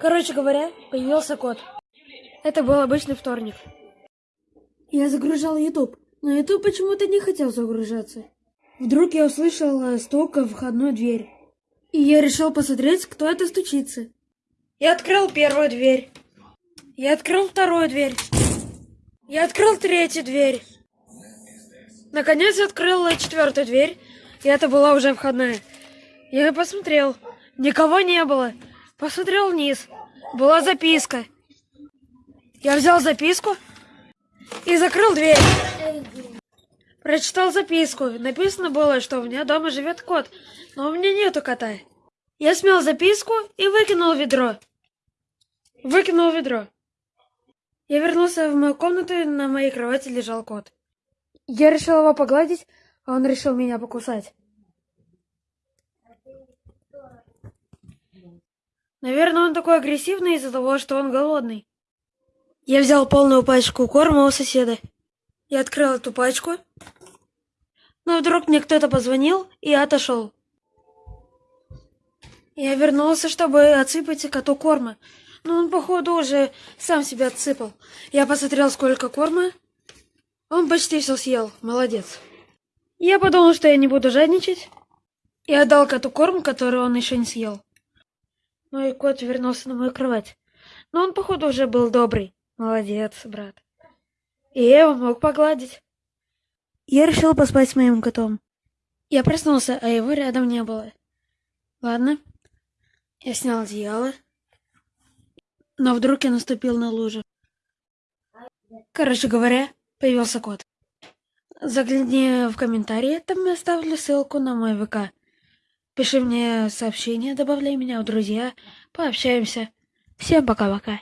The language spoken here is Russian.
Короче говоря, появился кот. Это был обычный вторник. Я загружал YouTube, но YouTube почему-то не хотел загружаться. Вдруг я услышал стук в входную дверь. И я решил посмотреть, кто это стучится. Я открыл первую дверь. Я открыл вторую дверь. Я открыл третью дверь. Наконец открыл четвертую дверь, и это была уже входная. Я посмотрел. Никого не было. Посмотрел вниз. Была записка. Я взял записку и закрыл дверь. Прочитал записку. Написано было, что у меня дома живет кот, но у меня нету кота. Я смел записку и выкинул ведро. Выкинул ведро. Я вернулся в мою комнату, и на моей кровати лежал кот. Я решил его погладить, а он решил меня покусать. Наверное, он такой агрессивный из-за того, что он голодный. Я взял полную пачку корма у соседа. Я открыл эту пачку. Но вдруг мне кто-то позвонил и отошел. Я вернулся, чтобы отсыпать коту корма. Но он, походу, уже сам себя отсыпал. Я посмотрел, сколько корма. Он почти все съел. Молодец. Я подумал, что я не буду жадничать. И отдал коту корм, который он еще не съел. Мой кот вернулся на мою кровать. Но он, походу, уже был добрый. Молодец, брат. И я его мог погладить. Я решил поспать с моим котом. Я проснулся, а его рядом не было. Ладно. Я снял одеяло. Но вдруг я наступил на лужу. Короче говоря, появился кот. Загляни в комментарии, там я оставлю ссылку на мой ВК. Пиши мне сообщение, добавляй меня в друзья, пообщаемся. Всем пока-пока.